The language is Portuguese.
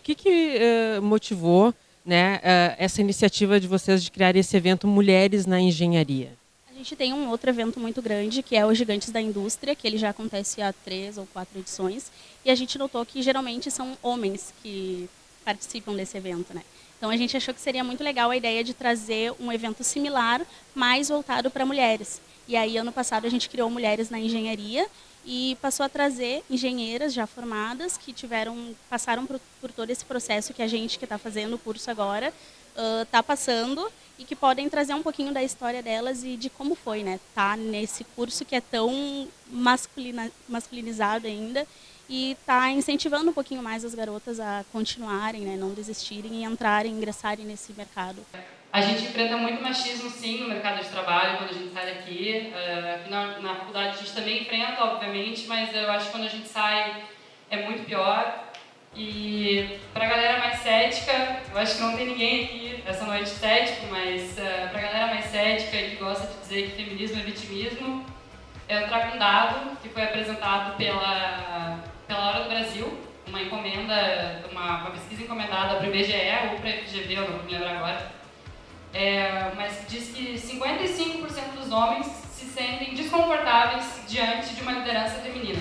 que, que uh, motivou né, uh, essa iniciativa de vocês de criar esse evento Mulheres na Engenharia? A gente tem um outro evento muito grande, que é o Gigantes da Indústria, que ele já acontece há três ou quatro edições, e a gente notou que geralmente são homens que participam desse evento. Né? Então a gente achou que seria muito legal a ideia de trazer um evento similar, mais voltado para mulheres. E aí ano passado a gente criou Mulheres na Engenharia e passou a trazer engenheiras já formadas que tiveram passaram por, por todo esse processo que a gente que está fazendo o curso agora está uh, passando e que podem trazer um pouquinho da história delas e de como foi, né? Tá nesse curso que é tão masculina, masculinizado ainda e está incentivando um pouquinho mais as garotas a continuarem, né, não desistirem e entrarem, ingressarem nesse mercado. A gente enfrenta muito machismo, sim, no mercado de trabalho, quando a gente sai daqui. Uh, na, na faculdade a gente também enfrenta, obviamente, mas eu acho que quando a gente sai é muito pior. E para a galera mais cética, eu acho que não tem ninguém aqui essa noite cético, mas uh, para a galera mais cética que gosta de dizer que feminismo é vitimismo, eu trago um dado que foi apresentado pela pela Hora do Brasil, uma encomenda, uma, uma pesquisa encomendada para o IBGE ou para a FGV, eu não me lembro agora, é, mas diz que 55% dos homens se sentem desconfortáveis diante de uma liderança feminina.